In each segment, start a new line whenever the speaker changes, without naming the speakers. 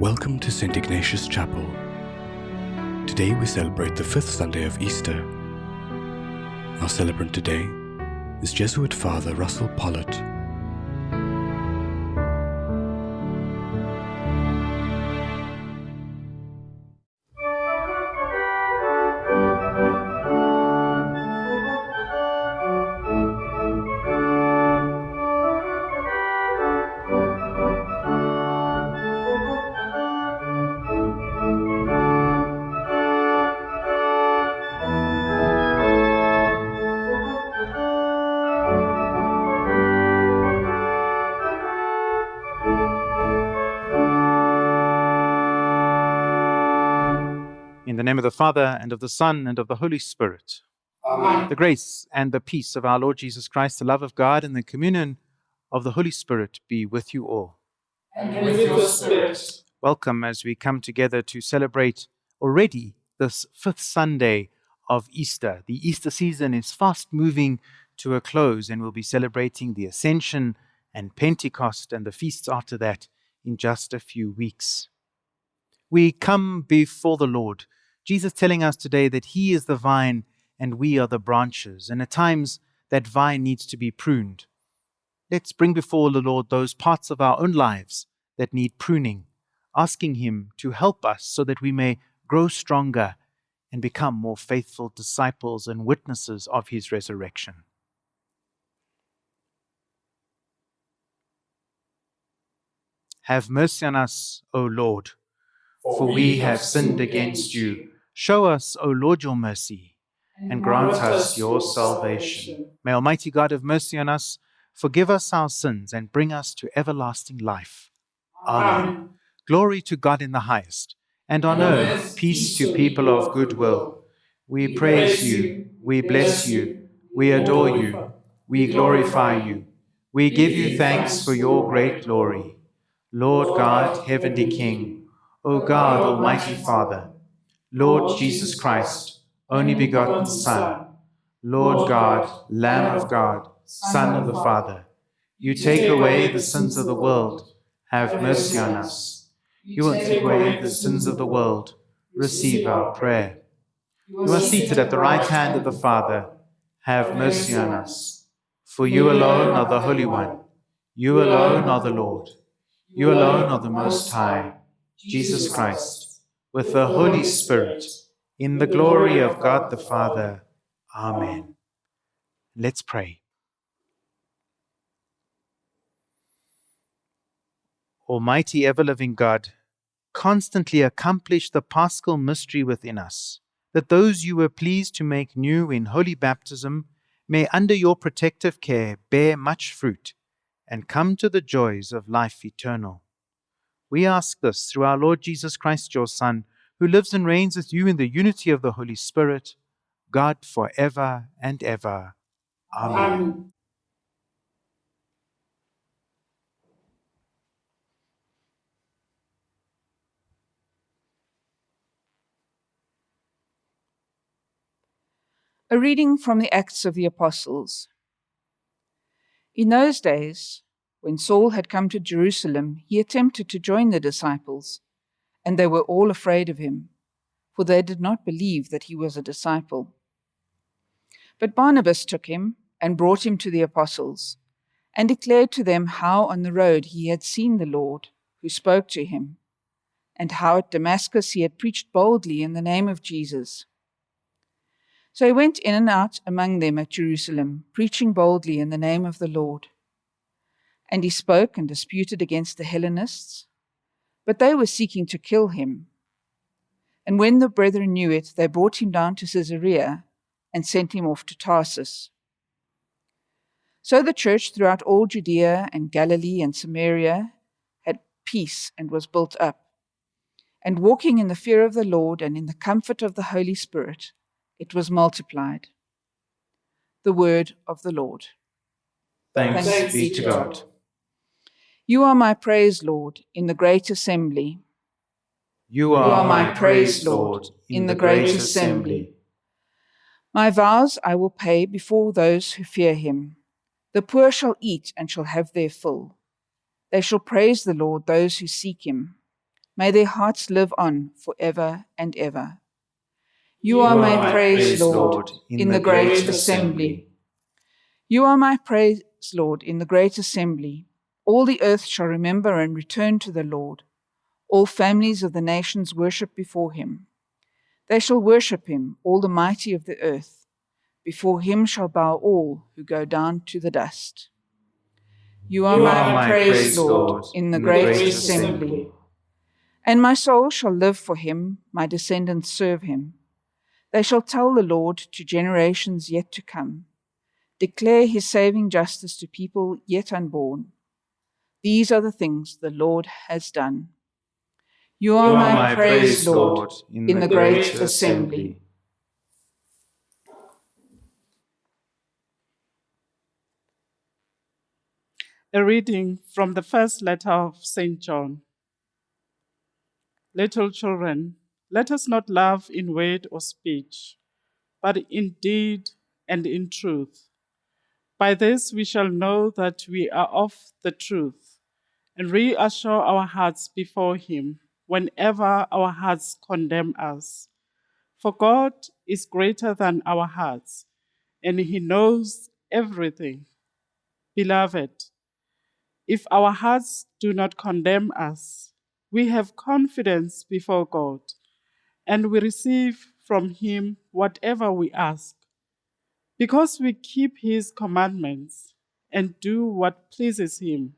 Welcome to St. Ignatius Chapel. Today we celebrate the fifth Sunday of Easter. Our celebrant today is Jesuit Father Russell Pollitt.
Father, and of the Son, and of the Holy Spirit.
Amen.
The grace and the peace of our Lord Jesus Christ, the love of God, and the communion of the Holy Spirit be with you all.
And with your spirit.
Welcome as we come together to celebrate already this fifth Sunday of Easter. The Easter season is fast moving to a close, and we'll be celebrating the Ascension and Pentecost and the feasts after that in just a few weeks. We come before the Lord, Jesus telling us today that He is the vine and we are the branches, and at times that vine needs to be pruned. Let's bring before the Lord those parts of our own lives that need pruning, asking Him to help us so that we may grow stronger and become more faithful disciples and witnesses of His resurrection. Have mercy on us, O Lord, for we have sinned against you. Show us, O Lord, your mercy, and grant us your salvation. May Almighty God have mercy on us, forgive us our sins, and bring us to everlasting life. Amen. Glory to God in the highest, and on earth peace to people of good will. We praise you, we bless you, we adore you, we glorify you, we give you thanks for your great glory. Lord God, heavenly King, O God, Almighty Father, Lord Jesus Christ, only begotten Son, Lord God, Lamb of God, Son of the Father, you take away the sins of the world, have mercy on us. You will take away the sins of the world, receive our prayer. You are seated at the right hand of the Father, have mercy on us. For you alone are the Holy One, you alone are the Lord, you alone are the Most High, Jesus Christ, with the Holy Spirit, in the glory of God the Father. Amen. Let's pray. Almighty ever living God, constantly accomplish the paschal mystery within us, that those you were pleased to make new in holy baptism may, under your protective care, bear much fruit and come to the joys of life eternal. We ask this through our Lord Jesus Christ, your Son, who lives and reigns with you in the unity of the Holy Spirit, God for ever and ever. Amen.
Amen.
A reading from the Acts of the Apostles. In those days, when Saul had come to Jerusalem, he attempted to join the disciples, and they were all afraid of him, for they did not believe that he was a disciple. But Barnabas took him and brought him to the apostles, and declared to them how on the road he had seen the Lord, who spoke to him, and how at Damascus he had preached boldly in the name of Jesus. So he went in and out among them at Jerusalem, preaching boldly in the name of the Lord. And he spoke and disputed against the Hellenists, but they were seeking to kill him. And when the brethren knew it, they brought him down to Caesarea and sent him off to Tarsus. So the church throughout all Judea and Galilee and Samaria had peace and was built up. And walking in the fear of the Lord and in the comfort of the Holy Spirit, it was multiplied. The word of the Lord.
Thanks,
Thanks
be to God.
You are my praise, Lord, in the great assembly.
You are,
You are my praise, Lord, in the great assembly. My vows I will pay before those who fear him. The poor shall eat and shall have their fill. They shall praise the Lord, those who seek him. May their hearts live on for ever and ever. You are my praise, Lord, in the great assembly. You are my praise, Lord, in the great assembly. All the earth shall remember and return to the Lord. All families of the nations worship before him. They shall worship him, all the mighty of the earth. Before him shall bow all who go down to the dust. You are,
You
my,
are my
praise, Lord,
Lord,
in the
in
great,
great
assembly.
assembly.
And my soul shall live for him, my descendants serve him. They shall tell the Lord to generations yet to come, declare his saving justice to people yet unborn. These are the things the Lord has done. You are,
You
my, praise, Lord, in, the great, assembly.
assembly.
A reading from the first letter of St. John. Little children, let us not love in word or speech, but in deed and in truth. By this we shall know that we are of the truth and reassure our hearts before Him whenever our hearts condemn us. For God is greater than our hearts, and He knows everything. Beloved, if our hearts do not condemn us, we have confidence before God, and we receive from Him whatever we ask. Because we keep His commandments and do what pleases Him.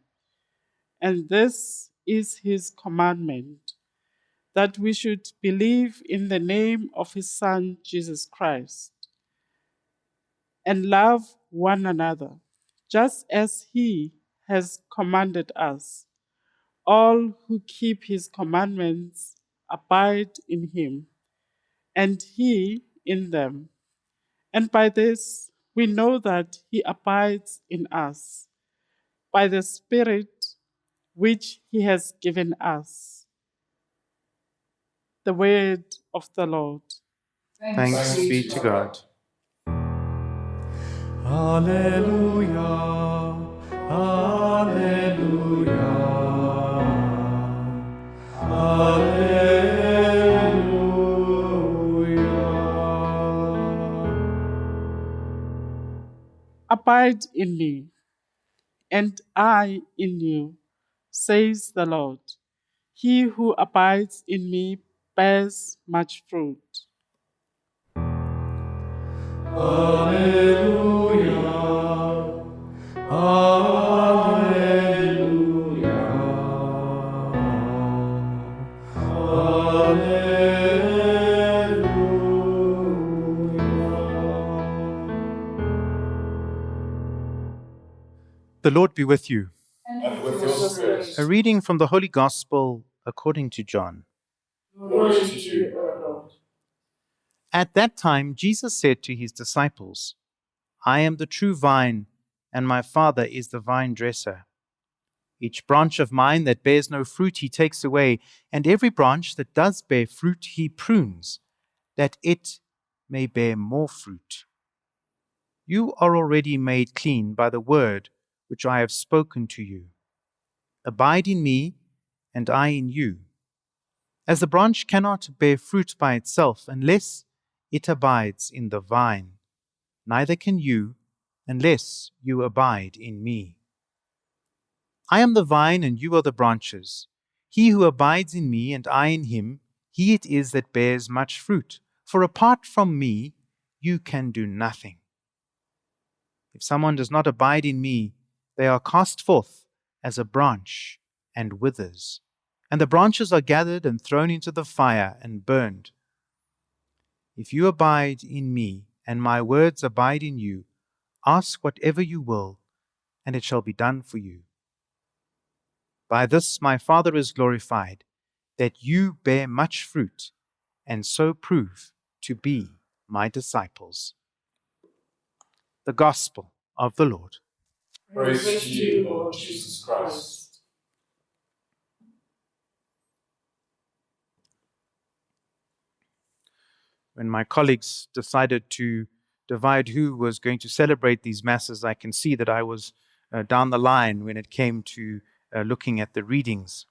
And this is His commandment that we should believe in the name of His Son, Jesus Christ, and love one another, just as He has commanded us. All who keep His commandments abide in Him, and He in them. And by this we know that He abides in us, by the Spirit which He has given us. The word of the Lord.
Thanks be to God.
Alleluia, Alleluia, Alleluia.
Abide in me, and I in you, says the Lord. He who abides in me bears much fruit.
Alleluia, Alleluia, Alleluia.
The Lord be with you.
And with your spirit.
A reading from the Holy Gospel according to John.
To you,
At that time, Jesus said to his disciples, I am the true vine, and my Father is the vine dresser. Each branch of mine that bears no fruit he takes away, and every branch that does bear fruit he prunes, that it may bear more fruit. You are already made clean by the word which I have spoken to you. Abide in me, and I in you. As the branch cannot bear fruit by itself unless it abides in the vine, neither can you unless you abide in me. I am the vine, and you are the branches. He who abides in me, and I in him, he it is that bears much fruit. For apart from me, you can do nothing. If someone does not abide in me, they are cast forth as a branch and withers, and the branches are gathered and thrown into the fire and burned. If you abide in me, and my words abide in you, ask whatever you will, and it shall be done for you. By this my Father is glorified, that you bear much fruit, and so prove to be my disciples. The Gospel of the Lord.
Praise to you, Lord Jesus Christ.
when my colleagues decided to divide who was going to celebrate these masses, I can see that I was uh, down the line when it came to uh, looking at the readings.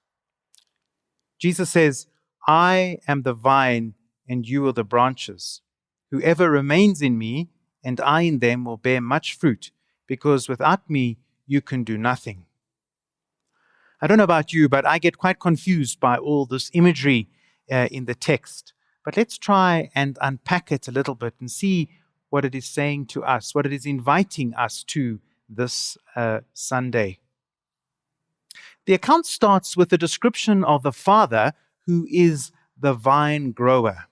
Jesus says, I am the vine and you are the branches. Whoever remains in me and I in them will bear much fruit, because without me you can do nothing. I don't know about you, but I get quite confused by all this imagery uh, in the text. But let's try and unpack it a little bit and see what it is saying to us, what it is inviting us to this uh, Sunday. The account starts with a description of the Father who is the vine grower.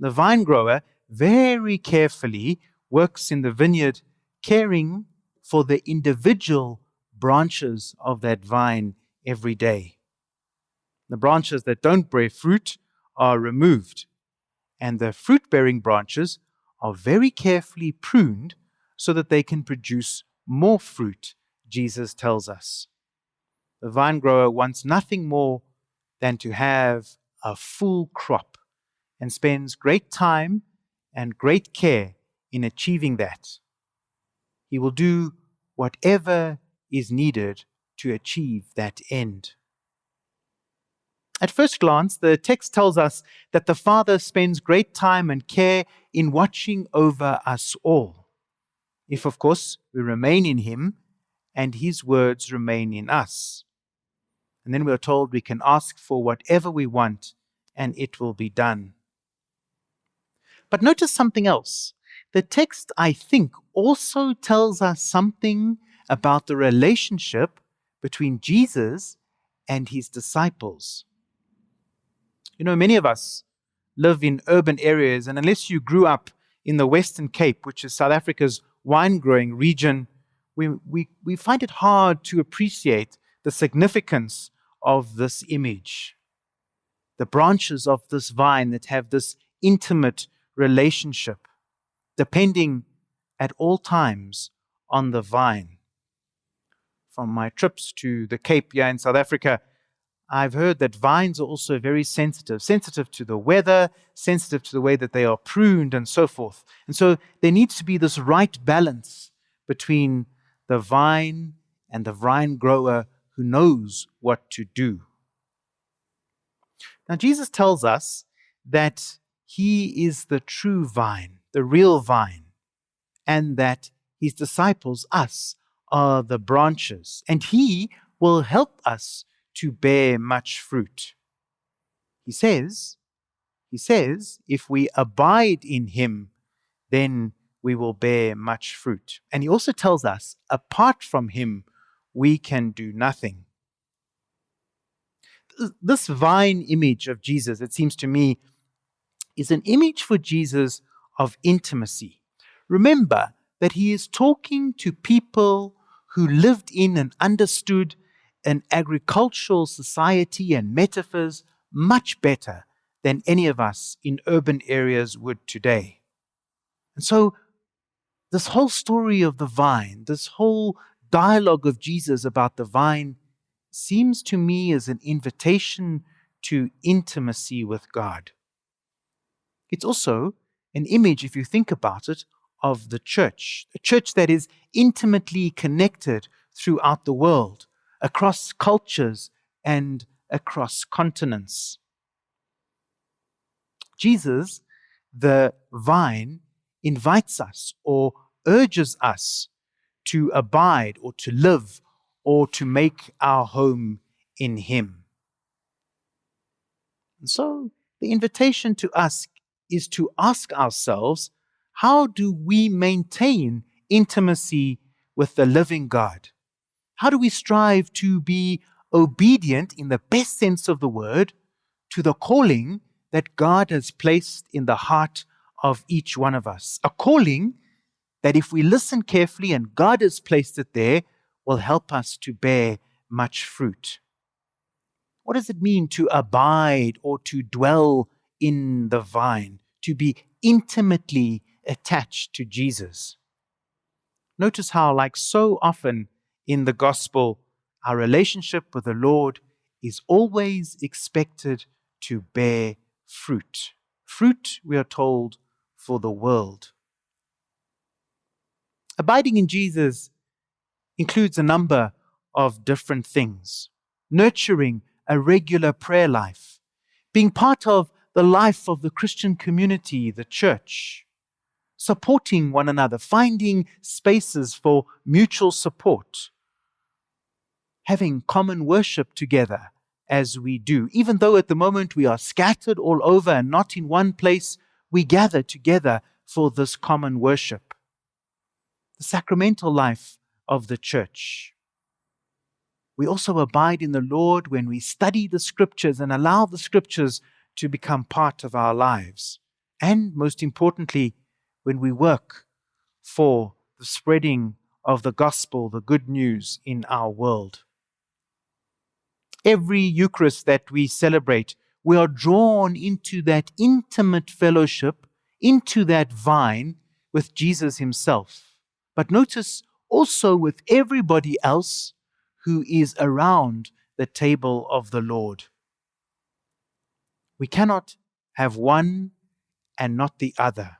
The vine grower very carefully works in the vineyard, caring for the individual branches of that vine every day. The branches that don't bear fruit are removed, and the fruit bearing branches are very carefully pruned so that they can produce more fruit, Jesus tells us. The vine grower wants nothing more than to have a full crop and spends great time and great care in achieving that. He will do whatever is needed to achieve that end. At first glance, the text tells us that the Father spends great time and care in watching over us all. If, of course, we remain in Him and His words remain in us. And then we are told we can ask for whatever we want and it will be done. But notice something else. The text, I think, also tells us something about the relationship between Jesus and his disciples. You know, many of us live in urban areas, and unless you grew up in the Western Cape, which is South Africa's wine growing region, we, we, we find it hard to appreciate the significance of this image. The branches of this vine that have this intimate relationship, depending at all times on the vine. From my trips to the Cape here in South Africa, I've heard that vines are also very sensitive, sensitive to the weather, sensitive to the way that they are pruned, and so forth. And so there needs to be this right balance between the vine and the vine grower who knows what to do. Now, Jesus tells us that he is the true vine, the real vine, and that his disciples, us, are the branches, and he will help us to bear much fruit. He says, he says, if we abide in him, then we will bear much fruit. And he also tells us, apart from him, we can do nothing. This vine image of Jesus, it seems to me, is an image for Jesus of intimacy. Remember that he is talking to people who lived in and understood an agricultural society and metaphors much better than any of us in urban areas would today. And so, this whole story of the vine, this whole dialogue of Jesus about the vine, seems to me as an invitation to intimacy with God. It's also an image, if you think about it, of the church, a church that is intimately connected throughout the world, across cultures and across continents. Jesus, the vine, invites us or urges us to abide or to live or to make our home in Him. And so the invitation to us is to ask ourselves how do we maintain intimacy with the living God? How do we strive to be obedient in the best sense of the word to the calling that God has placed in the heart of each one of us? A calling that, if we listen carefully and God has placed it there, will help us to bear much fruit. What does it mean to abide or to dwell in the vine, to be intimately attached to Jesus. Notice how, like so often in the gospel, our relationship with the Lord is always expected to bear fruit. Fruit, we are told, for the world. Abiding in Jesus includes a number of different things nurturing a regular prayer life, being part of the life of the Christian community, the church, supporting one another, finding spaces for mutual support, having common worship together as we do. Even though at the moment we are scattered all over and not in one place, we gather together for this common worship. The sacramental life of the church. We also abide in the Lord when we study the scriptures and allow the scriptures to become part of our lives. And most importantly, when we work for the spreading of the gospel, the good news in our world. Every Eucharist that we celebrate, we are drawn into that intimate fellowship, into that vine with Jesus Himself. But notice also with everybody else who is around the table of the Lord. We cannot have one and not the other.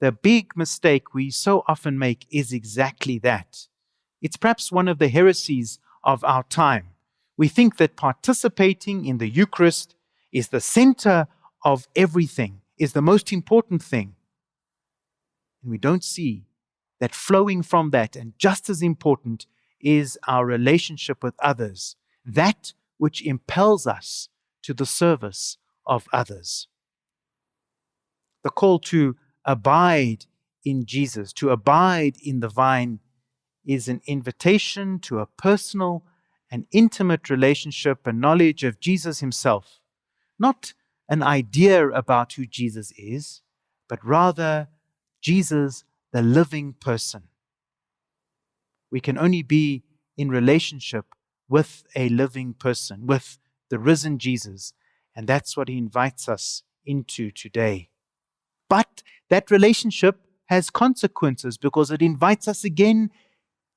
The big mistake we so often make is exactly that. It's perhaps one of the heresies of our time. We think that participating in the Eucharist is the center of everything, is the most important thing. And we don't see that flowing from that, and just as important, is our relationship with others, that which impels us to the service of others. The call to abide in Jesus, to abide in the vine, is an invitation to a personal and intimate relationship and knowledge of Jesus himself, not an idea about who Jesus is, but rather Jesus, the living person. We can only be in relationship with a living person, with the risen Jesus, and that's what he invites us into today. But that relationship has consequences because it invites us again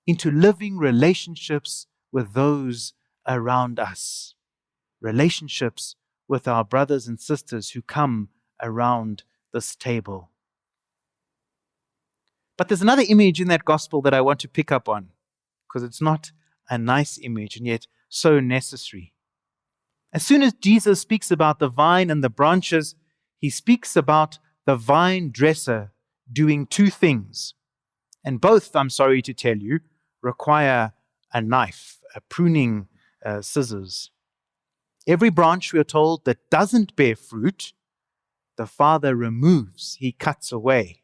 into living relationships with those around us, relationships with our brothers and sisters who come around this table. But there's another image in that gospel that I want to pick up on because it's not a nice image and yet so necessary. As soon as Jesus speaks about the vine and the branches, he speaks about the vine dresser doing two things. And both, I'm sorry to tell you, require a knife, a pruning uh, scissors. Every branch, we are told, that doesn't bear fruit, the Father removes, he cuts away.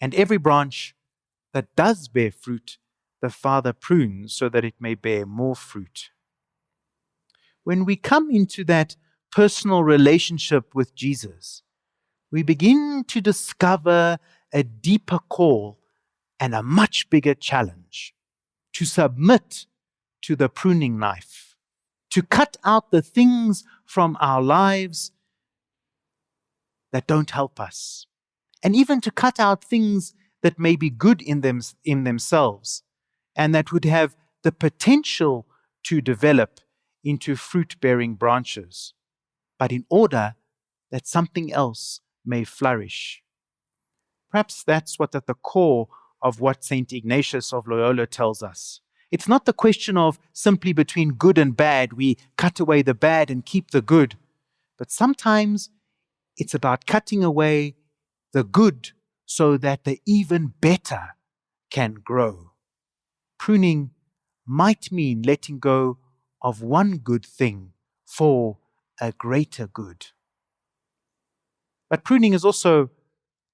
And every branch that does bear fruit, the Father prunes so that it may bear more fruit. When we come into that personal relationship with Jesus, we begin to discover a deeper call and a much bigger challenge to submit to the pruning knife, to cut out the things from our lives that don't help us, and even to cut out things that may be good in, them, in themselves and that would have the potential to develop into fruit bearing branches, but in order that something else may flourish. Perhaps that's what at the core of what St. Ignatius of Loyola tells us. It's not the question of simply between good and bad, we cut away the bad and keep the good, but sometimes it's about cutting away the good so that the even better can grow. Pruning might mean letting go of one good thing for a greater good. But pruning is also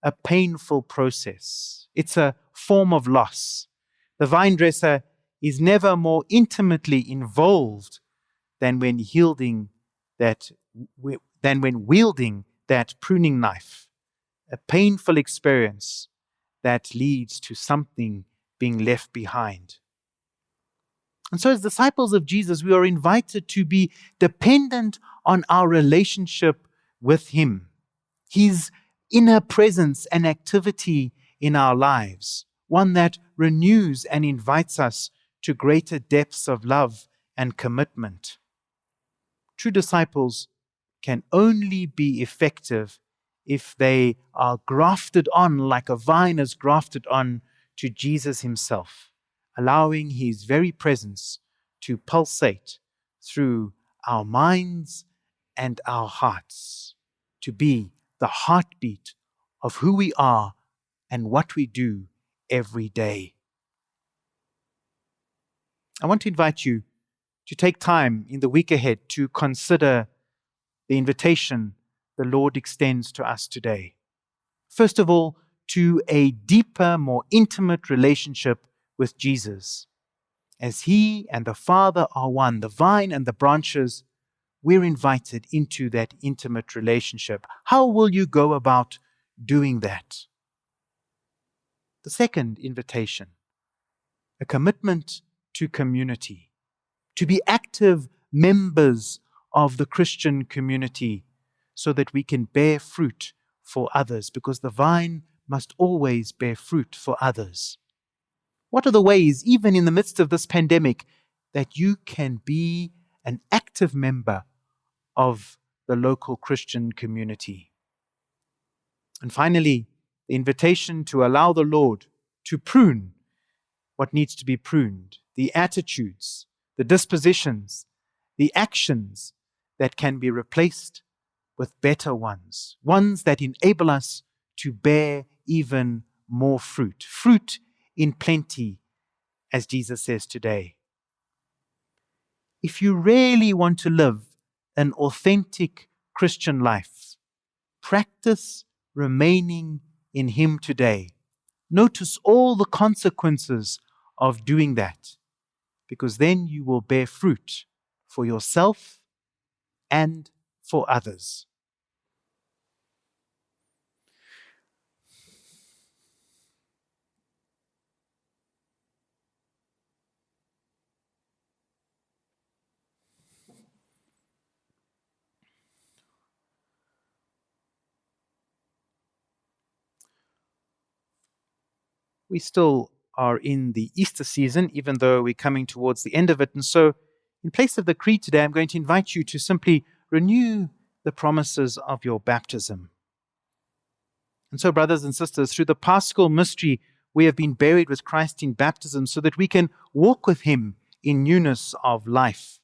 a painful process. It's a form of loss. The vine dresser is never more intimately involved than when yielding that than when wielding that pruning knife. A painful experience that leads to something being left behind. And so, as disciples of Jesus, we are invited to be dependent on our relationship with Him, His inner presence and activity in our lives, one that renews and invites us to greater depths of love and commitment. True disciples can only be effective if they are grafted on like a vine is grafted on to Jesus Himself, allowing His very presence to pulsate through our minds and our hearts to be the heartbeat of who we are and what we do every day. I want to invite you to take time in the week ahead to consider the invitation the Lord extends to us today. First of all, to a deeper, more intimate relationship with Jesus. As He and the Father are one, the vine and the branches, we're invited into that intimate relationship. How will you go about doing that? The second invitation, a commitment to community, to be active members of the Christian community so that we can bear fruit for others, because the vine must always bear fruit for others. What are the ways, even in the midst of this pandemic, that you can be an active member of the local Christian community? And finally, the invitation to allow the Lord to prune what needs to be pruned, the attitudes, the dispositions, the actions that can be replaced with better ones, ones that enable us to bear even more fruit, fruit in plenty, as Jesus says today. If you really want to live an authentic Christian life, practice remaining in Him today. Notice all the consequences of doing that, because then you will bear fruit for yourself and for others. We still are in the Easter season, even though we're coming towards the end of it. And so, in place of the creed today, I'm going to invite you to simply renew the promises of your baptism. And so, brothers and sisters, through the paschal mystery, we have been buried with Christ in baptism so that we can walk with him in newness of life.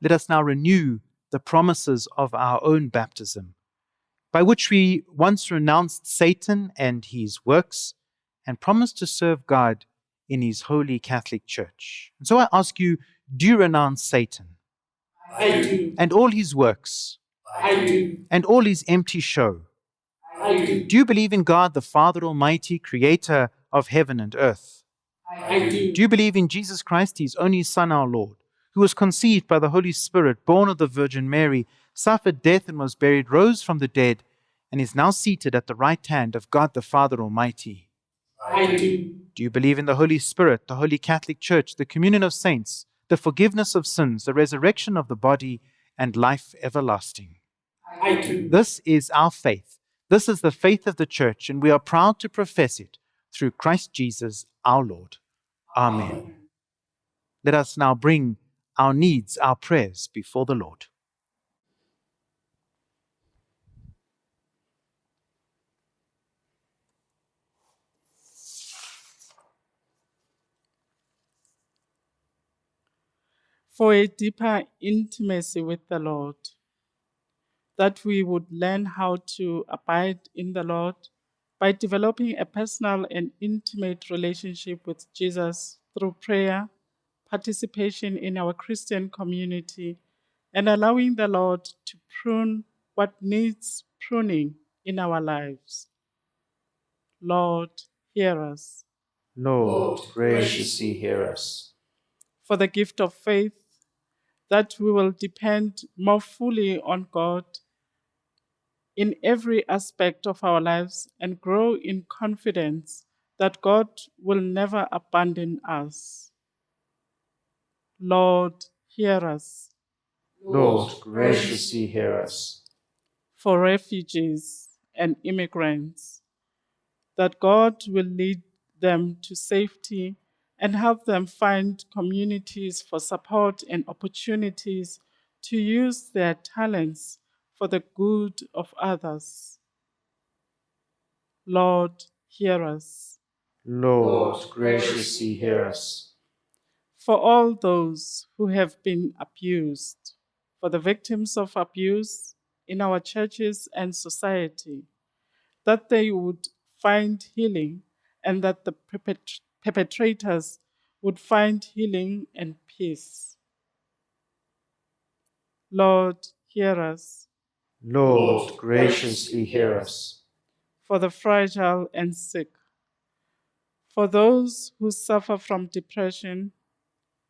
Let us now renew the promises of our own baptism by which we once renounced Satan and his works and promised to serve God in his holy Catholic Church. And so I ask you, do you renounce Satan?
I do.
And all his works?
I do.
And all his empty show?
I do.
Do you believe in God, the Father Almighty, creator of heaven and earth?
I do.
Do you believe in Jesus Christ, his only Son, our Lord, who was conceived by the Holy Spirit, born of the Virgin Mary, suffered death and was buried, rose from the dead, and is now seated at the right hand of God the Father Almighty?
I do.
Do you believe in the Holy Spirit, the Holy Catholic Church, the communion of saints, the forgiveness of sins, the resurrection of the body, and life everlasting?
I do.
This is our faith. This is the faith of the Church, and we are proud to profess it through Christ Jesus our Lord. Amen. Let us now bring our needs, our prayers before the Lord.
For a deeper intimacy with the Lord, that we would learn how to abide in the Lord by developing a personal and intimate relationship with Jesus through prayer, participation in our Christian community, and allowing the Lord to prune what needs pruning in our lives. Lord, hear us.
Lord, graciously hear us.
For the gift of faith, that we will depend more fully on God in every aspect of our lives and grow in confidence that God will never abandon us. Lord, hear us.
Lord, graciously hear us.
For refugees and immigrants, that God will lead them to safety and help them find communities for support and opportunities to use their talents for the good of others. Lord, hear us.
Lord, graciously hear us.
for all those who have been abused, for the victims of abuse in our churches and society, that they would find healing and that the perpet- perpetrators would find healing and peace. Lord, hear us.
Lord, graciously hear us.
For the fragile and sick, for those who suffer from depression,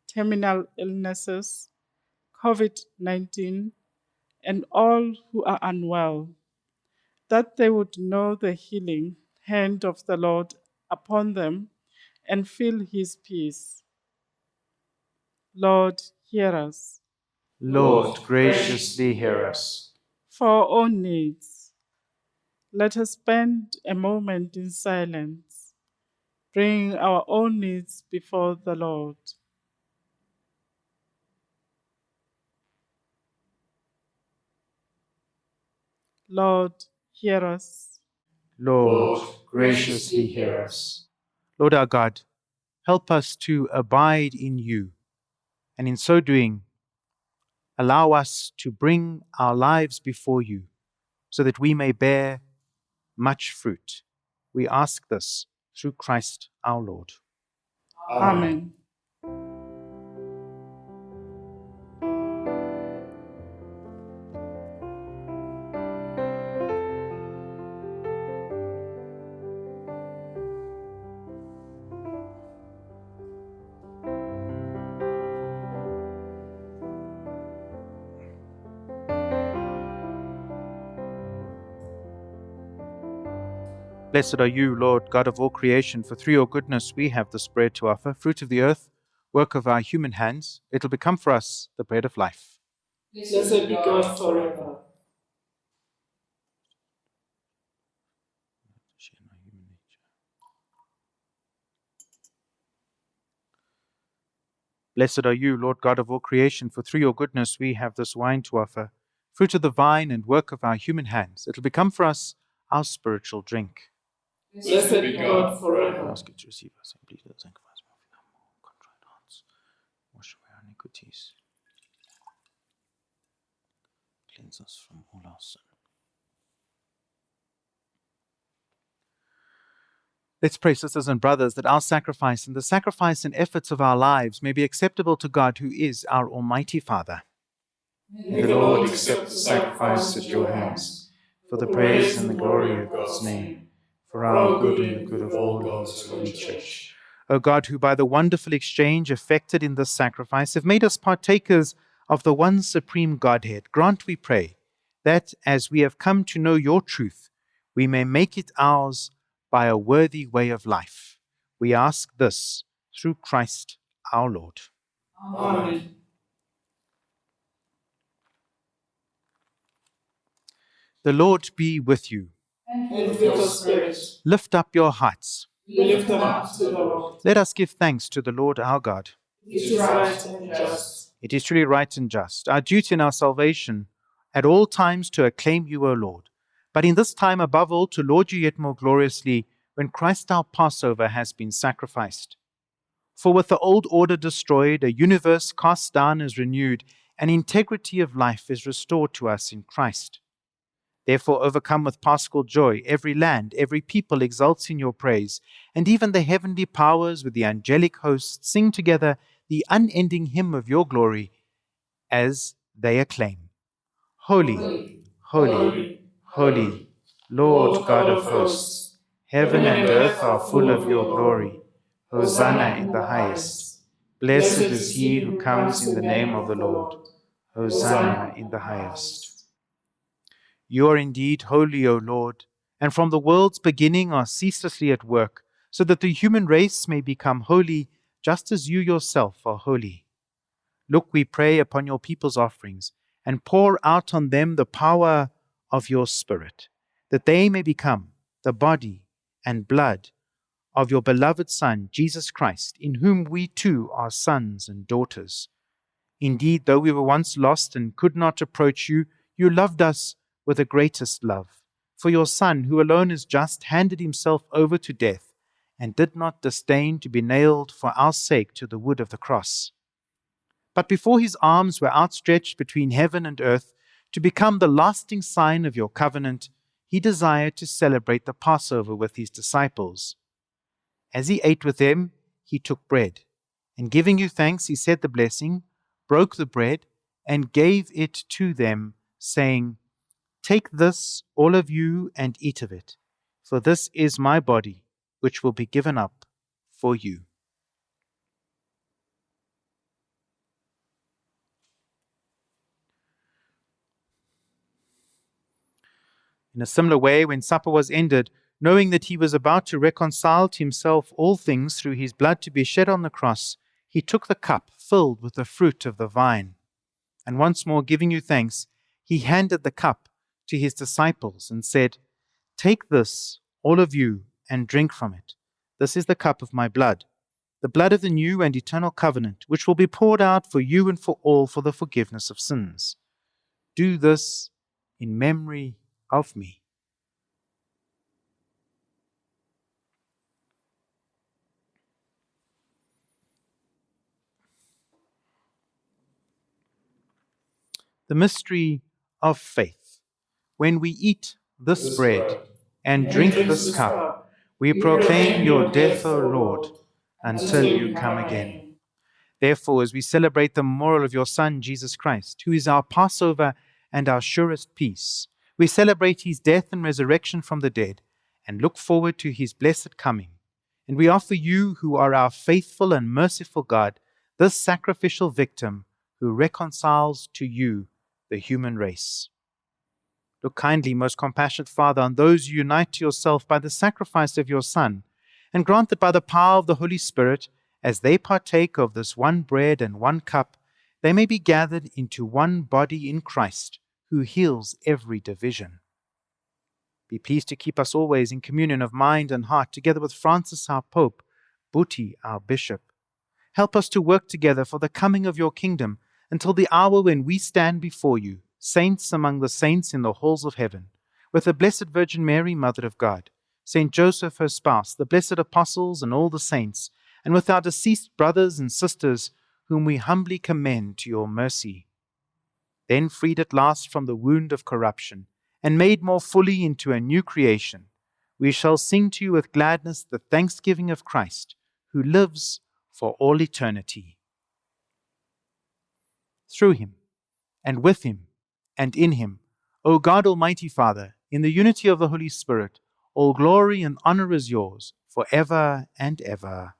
terminal illnesses, COVID 19, and all who are unwell, that they would know the healing hand of the Lord upon them and feel his peace. Lord, hear us.
Lord, graciously hear us.
For our own needs, let us spend a moment in silence, bringing our own needs before the Lord. Lord, hear us.
Lord, graciously hear us. Lord our God, help us to abide in you, and in so doing, allow us to bring our lives before you, so that we may bear much fruit. We ask this through Christ our Lord.
Amen.
Blessed are you, Lord, God of all creation, for through your goodness we have this bread to offer, fruit of the earth, work of our human hands. It'll become for us the bread of life.
Blessed be God forever.
Blessed are you, Lord God of all creation, for through your goodness we have this wine to offer, fruit of the vine and work of our human hands. It'll become for us our spiritual drink.
Blessed be God
I
forever.
ask you to receive us and please sanctify us with our contrite hearts. Wash away our iniquities. Cleanse us from all our sin. Let's pray, sisters and brothers, that our sacrifice and the sacrifice and efforts of our lives may be acceptable to God, who is our Almighty Father.
May the Lord accept the sacrifice at your hands,
for the praise and the glory of God's name, for our good and the good of all
God's holy church.
O God, who by the wonderful exchange effected in this sacrifice have made us partakers of the one supreme Godhead, grant, we pray, that as we have come to know your truth, we may make it ours by a worthy way of life. We ask this through Christ our Lord.
Amen.
The Lord be with you.
And with your spirit,
Lift up your hearts.
we lift them up to the Lord.
Let us give thanks to the Lord our God.
It is right and just.
It is truly right and just, our duty and our salvation, at all times to acclaim you, O Lord, but in this time above all to laud you yet more gloriously when Christ our Passover has been sacrificed. For with the old order destroyed, a universe cast down is renewed, and integrity of life is restored to us in Christ. Therefore, overcome with paschal joy, every land, every people exults in your praise, and even the heavenly powers with the angelic hosts sing together the unending hymn of your glory as they acclaim Holy, holy, holy, Lord God of hosts, heaven and earth are full of your glory. Hosanna in the highest. Blessed is he who comes in the name of the Lord. Hosanna in the highest. You are indeed holy, O Lord, and from the world's beginning are ceaselessly at work, so that the human race may become holy just as you yourself are holy. Look, we pray, upon your people's offerings, and pour out on them the power of your Spirit, that they may become the body and blood of your beloved Son, Jesus Christ, in whom we too are sons and daughters. Indeed, though we were once lost and could not approach you, you loved us with the greatest love. For your Son, who alone is just, handed himself over to death and did not disdain to be nailed for our sake to the wood of the cross. But before his arms were outstretched between heaven and earth to become the lasting sign of your covenant, he desired to celebrate the Passover with his disciples. As he ate with them, he took bread, and giving you thanks, he said the blessing, broke the bread, and gave it to them, saying, Take this, all of you, and eat of it, for this is my body, which will be given up for you. In a similar way, when supper was ended, knowing that he was about to reconcile to himself all things through his blood to be shed on the cross, he took the cup filled with the fruit of the vine. And once more giving you thanks, he handed the cup to his disciples and said, Take this, all of you, and drink from it. This is the cup of my blood, the blood of the new and eternal covenant, which will be poured out for you and for all for the forgiveness of sins. Do this in memory of me. The mystery of faith. When we eat this, bread and drink this cup, we proclaim your death, O Lord, until you come again. Therefore, as we celebrate the memorial of your Son, Jesus Christ, who is our Passover and our surest peace, we celebrate his death and resurrection from the dead and look forward to his blessed coming. And we offer you, who are our faithful and merciful God, this sacrificial victim who reconciles to you the human race. Look kindly, most compassionate Father, on those you unite to yourself by the sacrifice of your Son, and grant that by the power of the Holy Spirit, as they partake of this one bread and one cup, they may be gathered into one body in Christ, who heals every division. Be pleased to keep us always in communion of mind and heart, together with Francis our Pope, Buti our Bishop. Help us to work together for the coming of your kingdom until the hour when we stand before you, saints among the saints in the halls of heaven, with the Blessed Virgin Mary, Mother of God, Saint Joseph, her spouse, the blessed apostles, and all the saints, and with our deceased brothers and sisters, whom we humbly commend to your mercy. Then, freed at last from the wound of corruption, and made more fully into a new creation, we shall sing to you with gladness the thanksgiving of Christ, who lives for all eternity. Through him, and with him, and in him, O God Almighty Father, in the unity of the Holy Spirit, all glory and honor is yours, for ever and ever.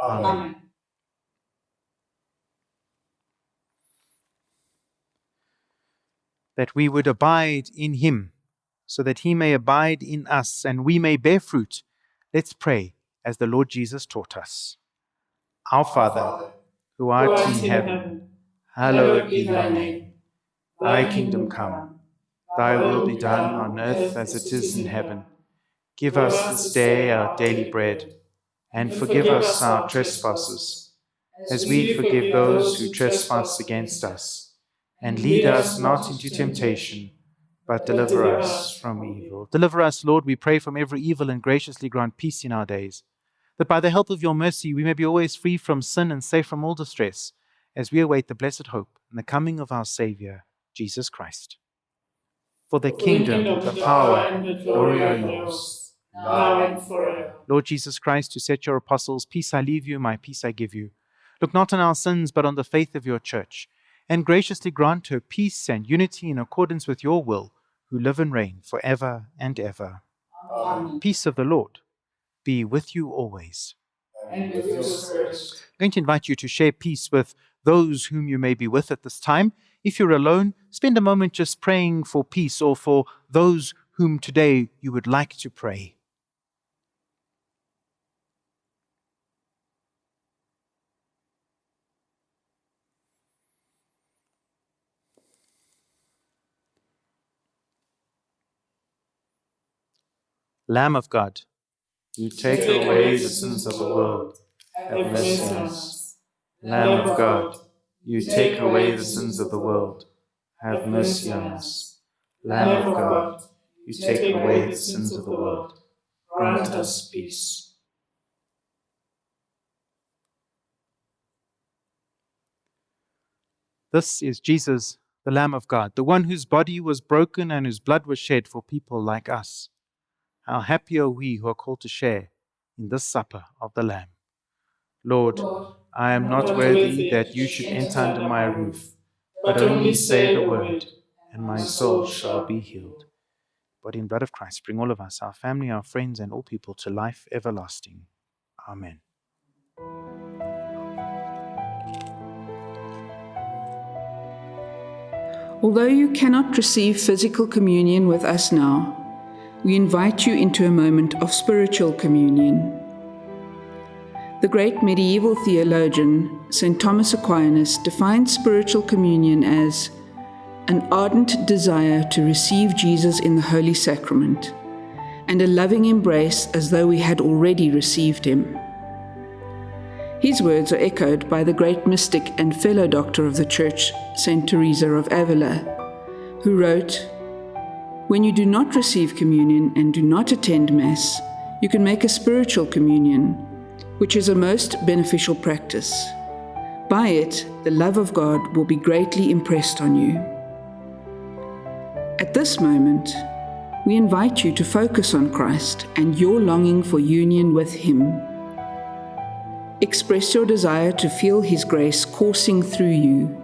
Amen.
That we would abide in him, so that he may abide in us, and we may bear fruit. Let's pray as the Lord Jesus taught us. Our Father, who art in heaven, hallowed be thy name. Thy kingdom come, thy will be done on earth as it is in heaven. Give us this day our daily bread, and forgive us our trespasses, as we forgive those who trespass against us. And lead us not into temptation, but deliver us from evil. Deliver us, Lord, we pray, from every evil, and graciously grant peace in our days, that by the help of your mercy we may be always free from sin and safe from all distress, as we await the blessed hope and the coming of our Saviour, Jesus Christ. For the kingdom, the power,
and the glory are yours, now and forever.
Lord Jesus Christ, who said to your apostles, Peace I leave you, my peace I give you. Look not on our sins, but on the faith of your church, and graciously grant her peace and unity in accordance with your will, who live and reign for ever and ever.
Amen.
Peace of the Lord be with you always.
And with your spirit.
I'm going to invite you to share peace with those whom you may be with at this time. If you're alone, spend a moment just praying for peace or for those whom today you would like to pray. Lamb of God, you take away the sins of the world. Have mercy on us. Lamb of God, you take away the sins of the world. Have mercy on us. Lamb of God, you take away the sins of the world. Grant us peace. This is Jesus, the Lamb of God, the one whose body was broken and whose blood was shed for people like us. How happy are we who are called to share in this supper of the Lamb. Lord, Lord I am not worthy that you should enter under my roof, but only say the word, and my soul shall be healed. Body and blood of Christ, bring all of us, our family, our friends, and all people to life everlasting. Amen.
Although you cannot receive physical communion with us now, we invite you into a moment of spiritual communion. The great medieval theologian, St. Thomas Aquinas, defined spiritual communion as an ardent desire to receive Jesus in the Holy Sacrament and a loving embrace as though we had already received him. His words are echoed by the great mystic and fellow doctor of the Church, St. Teresa of Avila, who wrote, When you do not receive communion and do not attend Mass, you can make a spiritual communion, which is a most beneficial practice. By it, the love of God will be greatly impressed on you. At this moment, we invite you to focus on Christ and your longing for union with Him. Express your desire to feel His grace coursing through you,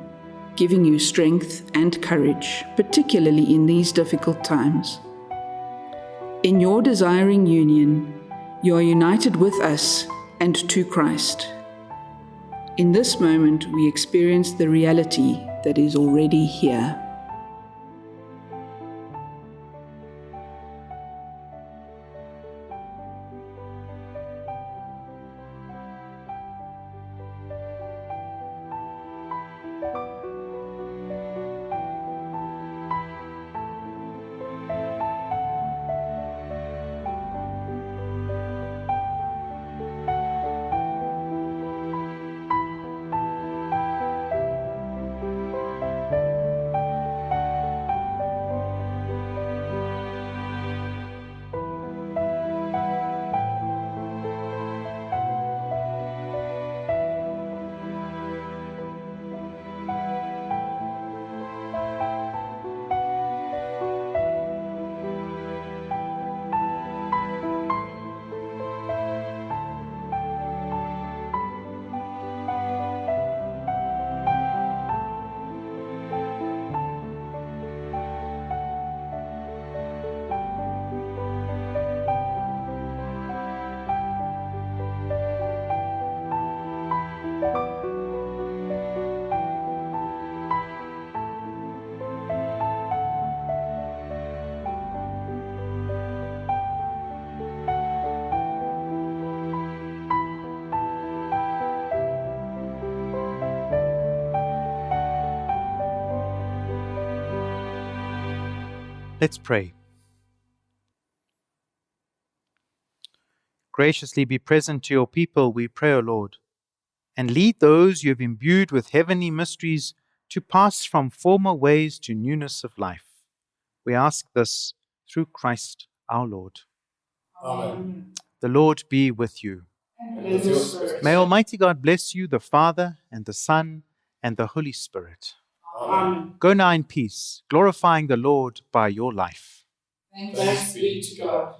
giving you strength and courage, particularly in these difficult times. In your desiring union, you are united with us and to Christ. In this moment, we experience the reality that is already here.
Let's pray. Graciously be present to your people, we pray, O Lord, and lead those you have imbued with heavenly mysteries to pass from former ways to newness of life. We ask this through Christ our Lord.
Amen.
The Lord be with you.
With.
May Almighty God bless you, the Father, and the Son, and the Holy Spirit.
Amen.
Go now in peace, glorifying the Lord by your life.
Thanks be to God.